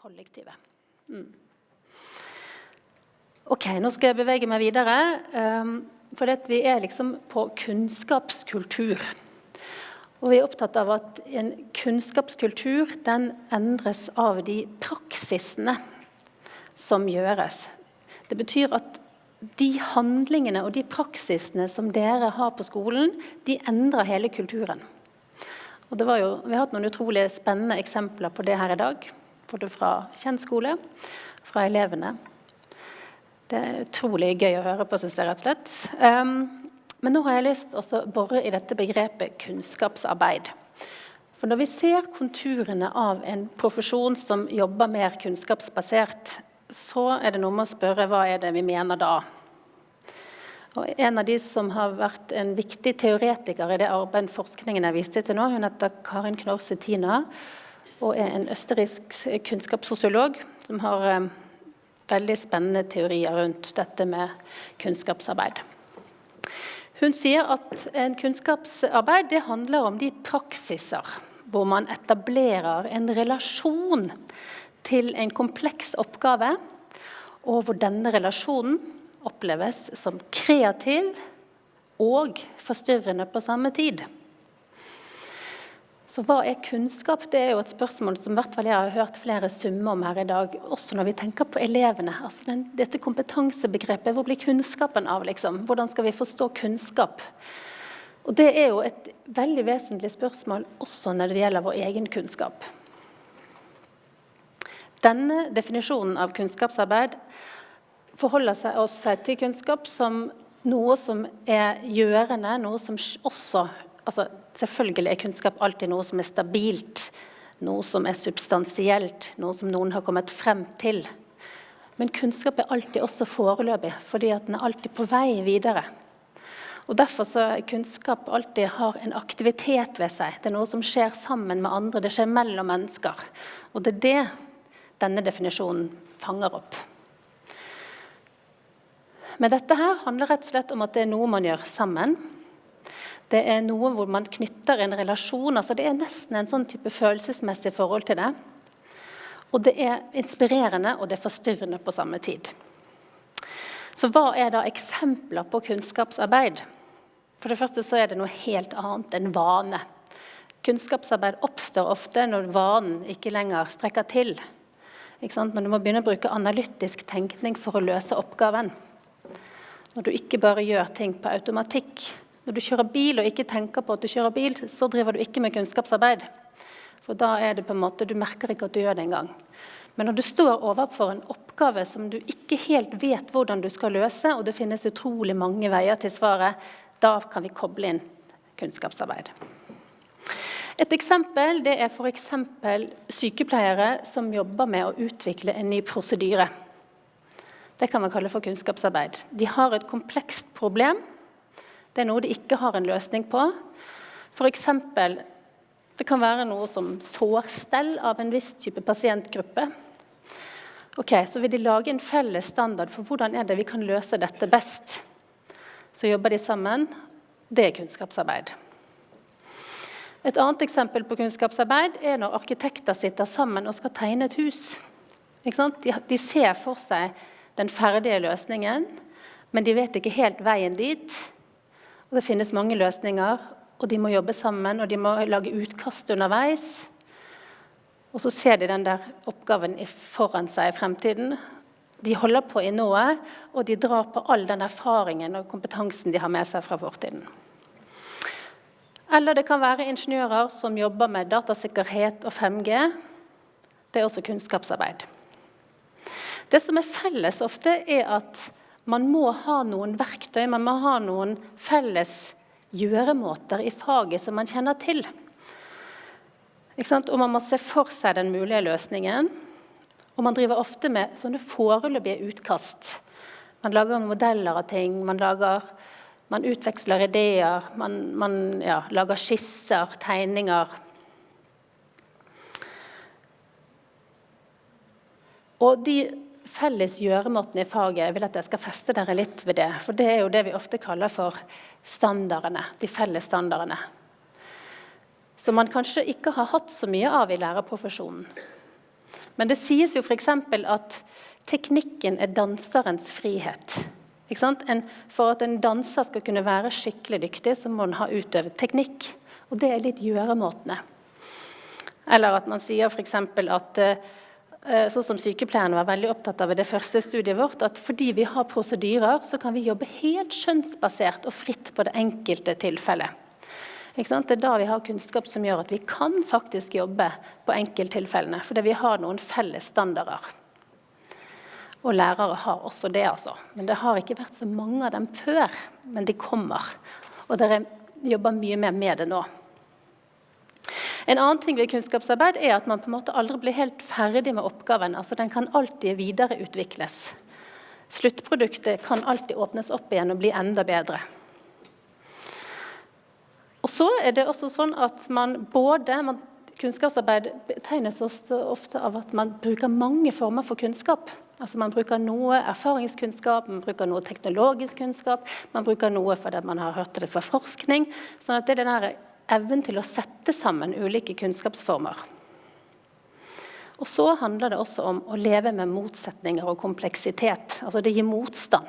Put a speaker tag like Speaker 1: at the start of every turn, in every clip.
Speaker 1: kollektivet. Mm. Ok, nå skal jeg bevege meg videre. Um, for vi er liksom på kunnskapskultur. Og vi er opptatt av at en kunnskapskultur den endres av de praksisene som gjøres. Det betyr at de handlingene og de praksisene som dere har på skolen, de endrer hele kulturen. Og det var jo, vi har hatt noen utrolig spennende eksempler på det her i dag. Både fra kjent skole, fra elevene. Det er utrolig gøy å høre på, syns jeg rett og slett. Um, men nå har jeg lyst til å bore i dette begrepet kunnskapsarbeid. For når vi ser konturene av en profesjon som jobber mer kunnskapsbasert, så er det noe med å spørre hva er det vi mener da. Og en av de som har vært en viktig teoretiker i det arbeidet forskningen jeg viste til nå, hun heter Karin Knorse Tina og er en østerriksk kunnskapssosiolog som har eh, veldig spennende teorier rundt dette med kunnskapsarbeid. Hun sier at en kunnskapsarbeid det handler om de praksiser hvor man etablerer en relasjon til en kompleks oppgave, og hvor denne relasjonen oppleves som kreativ og forstyrrende på samme tid. Så hva er kunnskap? Det er jo et spørsmål som hvert fall jeg har hørt flere summer om her i dag. Også når vi tenker på elevene. Altså den, dette kompetansebegrepet, hvor blir kunnskapen av? liksom? Hvordan skal vi forstå kunnskap? Og Det er jo et veldig vesentlig spørsmål også når det gjelder vår egen kunnskap. Denne definisjonen av kunnskapsarbeid forholder seg også til kunnskap som noe som er gjørende, noe som også altså, Selvfølgelig er kunnskap alltid noe som er stabilt, noe som er substansielt, noe som noen har kommet frem til. Men kunnskap er alltid også foreløpig, fordi den er alltid på vei videre. Og Derfor så kunnskap alltid har en aktivitet ved seg. Det er noe som skjer sammen med andre, det skjer mellom mennesker. Og det er det denne definisjonen fanger opp. Men dette her handler rett og slett om at det er noe man gjør sammen. Det er noe hvor man knytter en relasjon. altså Det er nesten en sånn type følelsesmessig forhold til det. Og det er inspirerende og det er forstyrrende på samme tid. Så hva er da eksempler på kunnskapsarbeid? For det første så er det noe helt annet enn vane. Kunnskapsarbeid oppstår ofte når vanen ikke lenger strekker til. Når du må begynne å bruke analytisk tenkning for å løse oppgaven. Når du ikke bare gjør ting på automatikk. Når du kjører bil og ikke tenker på at du kjører bil, så driver du ikke med kunnskapsarbeid. For da er det på en måte, du merker ikke at du gjør det engang. Men når du står overfor en oppgave som du ikke helt vet hvordan du skal løse, og det finnes utrolig mange veier til svaret, da kan vi koble inn kunnskapsarbeid. Et eksempel det er f.eks. sykepleiere som jobber med å utvikle en ny prosedyre. Det kan man kalle for kunnskapsarbeid. De har et komplekst problem. Det er noe de ikke har en løsning på. F.eks. det kan være noe som sårstell av en viss type pasientgruppe. Ok, Så vil de lage en felles standard for hvordan er det vi kan løse dette best. Så jobber de sammen. Det er kunnskapsarbeid. Et annet eksempel på kunnskapsarbeid er når arkitekter sitter sammen og skal tegne et hus. De, ser for seg den ferdige løsningen, men de vet ikke helt veien dit. Og det finnes mange løsninger, og de må jobbe sammen, og de må lage utkast underveis. Og så ser de den der oppgaven foran seg i fremtiden. De holder på i noe, og de drar på all den erfaringen og kompetansen de har med seg fra fortiden. Eller det kan være ingeniører som jobber med datasikkerhet og 5G. Det er også kunnskapsarbeid. Det som er felles ofte, er at man må ha noen verktøy, man må ha noen felles gjøremåter i faget som man kjenner til. Og man må se for seg den mulige løsningen. Og man driver ofte med sånne foreløpige utkast. Man lager modeller av ting, man, lager, man utveksler ideer, man, man ja, lager skisser, tegninger. Og de felles gjøremåten i faget. Jeg vil at jeg skal feste dere litt ved det. For det er jo det vi ofte kaller for standardene. De felles standardene. Som man kanskje ikke har hatt så mye av i lærerprofesjonen. Men det sies jo f.eks. at teknikken er danserens frihet. En, for at en danser skal kunne være skikkelig dyktig, så må han ha utøvet teknikk. Og det er litt gjøremåtene. Eller at man sier f.eks. at eh, sånn som Sykepleierne var veldig opptatt av i det første studiet vårt, at fordi vi har prosedyrer, så kan vi jobbe helt skjønnsbasert og fritt på det enkelte tilfellet. Det er da vi har kunnskap som gjør at vi kan faktisk jobbe på enkelttilfellene. Fordi vi har noen felles standarder. Og lærere har også det, altså. Men det har ikke vært så mange av dem før. Men de kommer. Og dere jobber mye mer med det nå. En annen ting ved kunnskapsarbeid er at man på en måte aldri blir helt ferdig med oppgaven. altså Den kan alltid videreutvikles. Sluttproduktet kan alltid åpnes opp igjen og bli enda bedre. Og så er det også sånn at man både man, Kunnskapsarbeid betegnes også ofte av at man bruker mange former for kunnskap. Altså Man bruker noe erfaringskunnskap, man bruker noe teknologisk kunnskap, man bruker noe fordi man har hørt det fra forskning. sånn at det er den evnen til å sette sammen ulike kunnskapsformer. Og så handler det også om å leve med motsetninger og kompleksitet. Altså det gir motstand.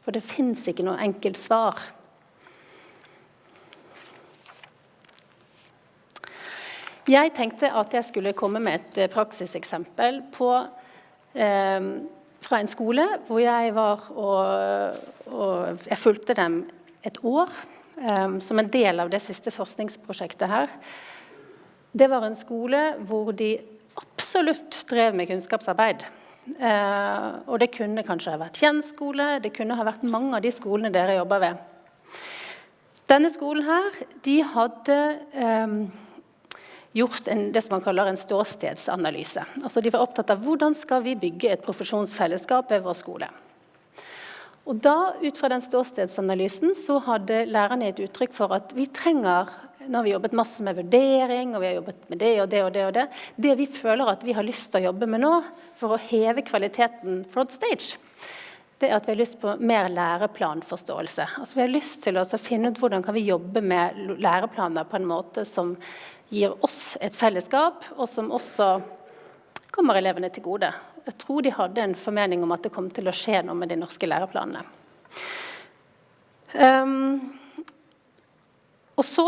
Speaker 1: For det fins ikke noe enkelt svar. Jeg tenkte at jeg skulle komme med et eh, praksiseksempel på, eh, fra en skole hvor jeg var og, og Jeg fulgte dem et år som en del av det siste forskningsprosjektet her. Det var en skole hvor de absolutt drev med kunnskapsarbeid. Eh, og det kunne kanskje ha vært kjennskole, det kunne ha vært mange av de skolene dere jobber ved. Denne skolen her, de hadde eh, gjort en, det som man kaller en ståstedsanalyse. Altså de var opptatt av hvordan skal vi bygge et profesjonsfellesskap ved vår skole. Og da, Ut fra den ståstedsanalysen så hadde lærerne et uttrykk for at vi trenger nå har vi jobbet masse med vurdering og vi har jobbet med det og det og det. og Det Det vi føler at vi har lyst til å jobbe med nå for å heve kvaliteten front stage, det er at vi har lyst på mer læreplanforståelse. Altså Vi har lyst til å finne ut hvordan kan vi jobbe med læreplaner på en måte som gir oss et fellesskap, og som også kommer elevene til gode. Jeg tror de hadde en formening om at det kom til å skje noe med de norske læreplanene. Um, og så,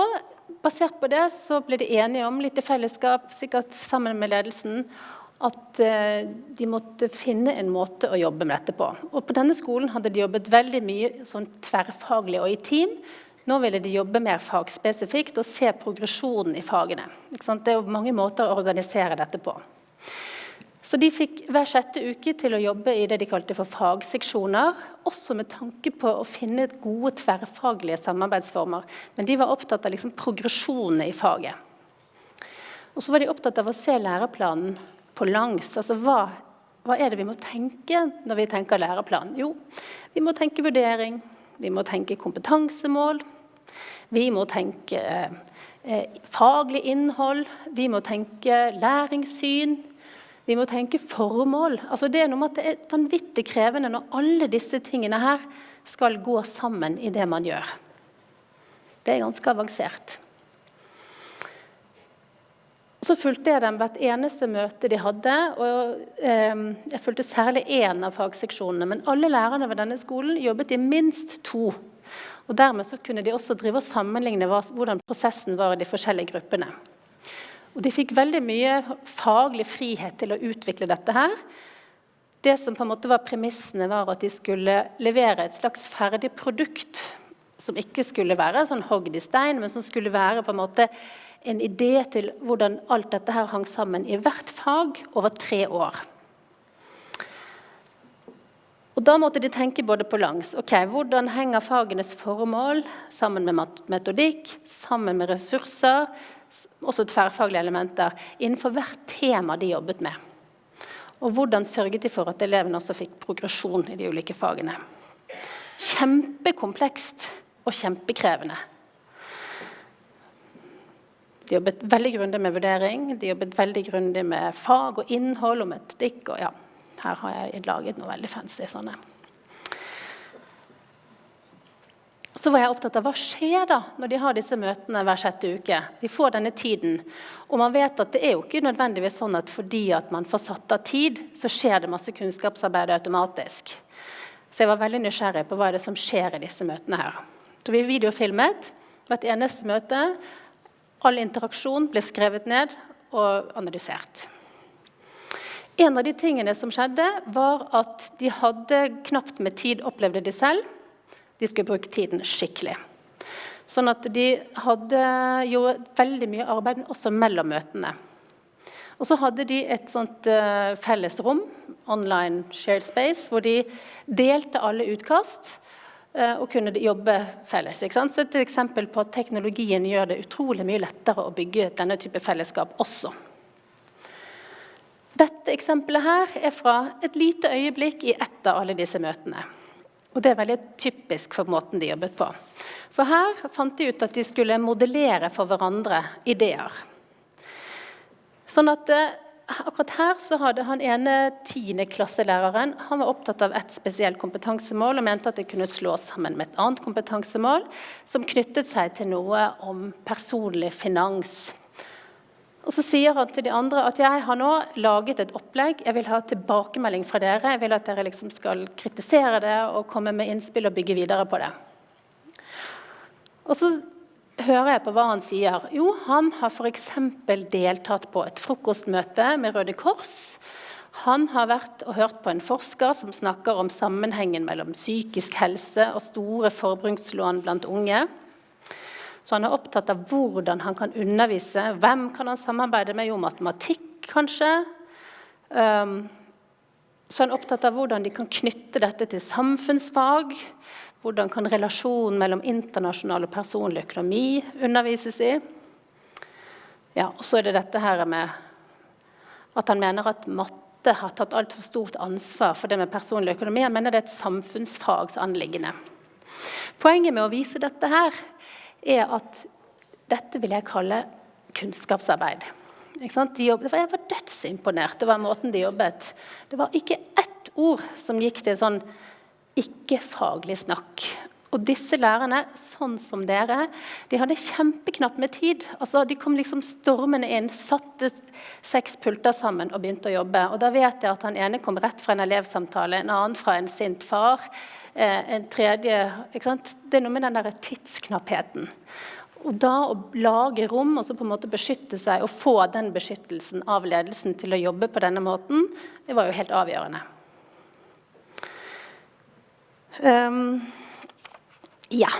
Speaker 1: basert på det, så ble de enige om litt i fellesskap, sikkert sammen med ledelsen, at uh, de måtte finne en måte å jobbe med dette på. Og på denne skolen hadde de jobbet veldig mye sånn tverrfaglig og i team. Nå ville de jobbe mer fagspesifikt og se progresjonen i fagene. Det er mange måter å organisere dette på. Så De fikk hver sjette uke til å jobbe i det de kalte for fagseksjoner. Også med tanke på å finne gode tverrfaglige samarbeidsformer. Men de var opptatt av liksom progresjonen i faget. Og så var de opptatt av å se læreplanen på langs. Altså hva, hva er det vi må tenke når vi tenker læreplan? Jo, vi må tenke vurdering, vi må tenke kompetansemål. Vi må tenke eh, faglig innhold. Vi må tenke læringssyn. Vi må tenke formål. Altså det er noe med at det er vanvittig krevende når alle disse tingene her skal gå sammen i det man gjør. Det er ganske avansert. Så fulgte jeg dem hvert eneste møte de hadde. og eh, Jeg fulgte særlig én av fagseksjonene. Men alle lærerne ved denne skolen jobbet i minst to. Og Dermed så kunne de også drive og sammenligne hvordan prosessen var i de forskjellige gruppene. Og De fikk veldig mye faglig frihet til å utvikle dette her. Det som på en måte var premissene, var at de skulle levere et slags ferdig produkt. Som ikke skulle være sånn hogd i stein, men som skulle være på en måte en idé til hvordan alt dette her hang sammen i hvert fag over tre år. Og Da måtte de tenke både på langs. ok, Hvordan henger fagenes formål sammen med metodikk, sammen med ressurser, også tverrfaglige elementer, innenfor hvert tema de jobbet med? Og hvordan sørget de for at elevene også fikk progresjon i de ulike fagene? Kjempekomplekst og kjempekrevende. De jobbet veldig grundig med vurdering, de jobbet veldig grundig med fag og innhold og metodikk. og ja, Her har jeg laget noe veldig fancy sånne. Så var jeg opptatt av hva skjer da når de har disse møtene hver sjette uke. De får denne tiden. Og man vet at det er jo ikke nødvendigvis sånn at fordi at man får satt av tid, så skjer det masse kunnskapsarbeid automatisk. Så jeg var veldig nysgjerrig på hva er det som skjer i disse møtene her. Så vi videofilmet hvert eneste møte. All interaksjon ble skrevet ned og analysert. En av de tingene som skjedde, var at de hadde knapt med tid, opplevde de selv. De skulle bruke tiden skikkelig. Sånn at de hadde jo veldig mye arbeid også mellom møtene. Og så hadde de et sånt uh, felles rom, online shared space, hvor de delte alle utkast uh, og kunne jobbe felles. Så et eksempel på at teknologien gjør det utrolig mye lettere å bygge denne type fellesskap også. Dette eksempelet her er fra et lite øyeblikk i ett av alle disse møtene. Og det er veldig typisk for måten de jobbet på. For her fant de ut at de skulle modellere for hverandre ideer. Sånn at eh, akkurat her så hadde han ene tiendeklasselæreren han var opptatt av et spesielt kompetansemål og mente at det kunne slås sammen med et annet kompetansemål som knyttet seg til noe om personlig finans. Og Så sier han til de andre at jeg har nå laget et opplegg. Jeg vil ha tilbakemelding fra dere. Jeg vil at dere liksom skal kritisere det og komme med innspill og bygge videre på det. Og så hører jeg på hva han sier. Jo, han har f.eks. deltatt på et frokostmøte med Røde Kors. Han har vært og hørt på en forsker som snakker om sammenhengen mellom psykisk helse og store forbrukslån blant unge. Så han er opptatt av hvordan han kan undervise. Hvem kan han samarbeide med? Jo, matematikk, kanskje. Um, så han er opptatt av hvordan de kan knytte dette til samfunnsfag. Hvordan kan relasjonen mellom internasjonal og personlig økonomi undervises i? Ja, og så er det dette her med at han mener at matte har tatt altfor stort ansvar for det med personlig økonomi. Han mener det er et samfunnsfagsanliggende. Poenget med å vise dette her er at dette vil jeg kalle kunnskapsarbeid. De jobbet, jeg var dødsimponert over måten de jobbet. Det var ikke ett ord som gikk til sånn ikke-faglig snakk. Og disse lærerne, sånn som dere, de hadde kjempeknapt med tid. Altså, de kom liksom stormende inn, satte seks pulter sammen og begynte å jobbe. Og da vet jeg at han ene kom rett fra en elevsamtale, en annen fra en sint far. Eh, en tredje ikke sant? Det er noe med den der tidsknappheten. Og da å lage rom og så på en måte beskytte seg og få den beskyttelsen av ledelsen til å jobbe på denne måten, det var jo helt avgjørende. Um, ja.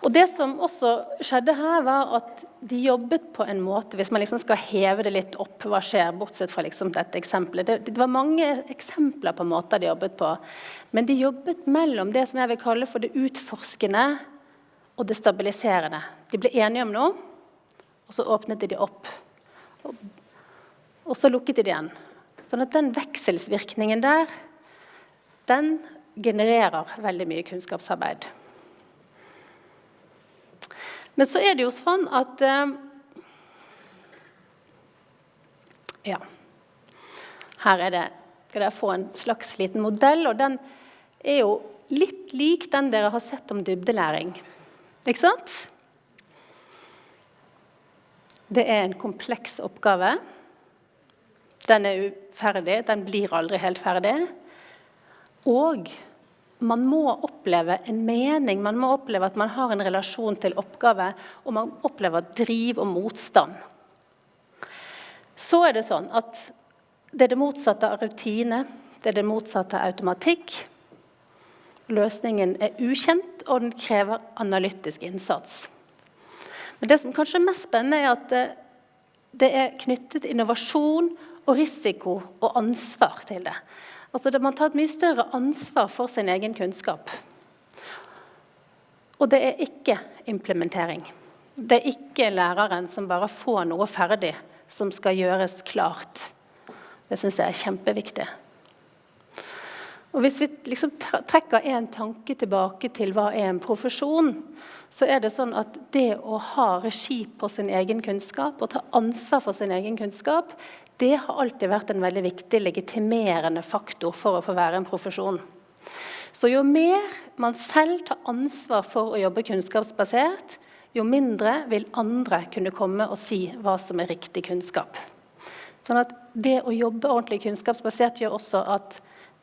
Speaker 1: Og det som også skjedde her, var at de jobbet på en måte Hvis man liksom skal heve det litt opp, hva skjer, bortsett fra liksom dette eksempelet det, det, var mange eksempler på måter de jobbet på. Men de jobbet mellom det som jeg vil kalle for det utforskende og det stabiliserende. De ble enige om noe, og så åpnet de opp. Og, og så lukket de det igjen. Sånn at den vekselsvirkningen der, den genererer veldig mye kunnskapsarbeid. Men så er det jo sånn at eh, Ja. Her er det, skal dere få en slags liten modell, og den er jo litt lik den dere har sett om dybdelæring. Ikke sant? Det er en kompleks oppgave. Den er uferdig, den blir aldri helt ferdig. Og man må oppleve en mening, man må oppleve at man har en relasjon til oppgave, og man opplever driv og motstand. Så er det sånn at det er det motsatte av rutine, det er det motsatte av automatikk. Løsningen er ukjent, og den krever analytisk innsats. Men det som kanskje er mest spennende, er at det, det er knyttet innovasjon og risiko og ansvar til det. Altså Man tar et mye større ansvar for sin egen kunnskap. Og det er ikke implementering. Det er ikke læreren som bare får noe ferdig, som skal gjøres klart. Det syns jeg er kjempeviktig. Og Hvis vi liksom trekker en tanke tilbake til hva er en profesjon, så er det sånn at det å ha regi på sin egen kunnskap og ta ansvar for sin egen kunnskap, det har alltid vært en veldig viktig legitimerende faktor for å få være en profesjon. Så jo mer man selv tar ansvar for å jobbe kunnskapsbasert, jo mindre vil andre kunne komme og si hva som er riktig kunnskap. Sånn at Det å jobbe ordentlig kunnskapsbasert gjør også at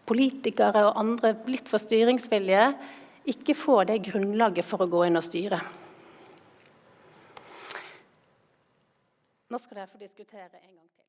Speaker 1: politikere og andre litt for styringsvillige ikke får det grunnlaget for å gå inn og styre. Nå skal dere få diskutere en gang til.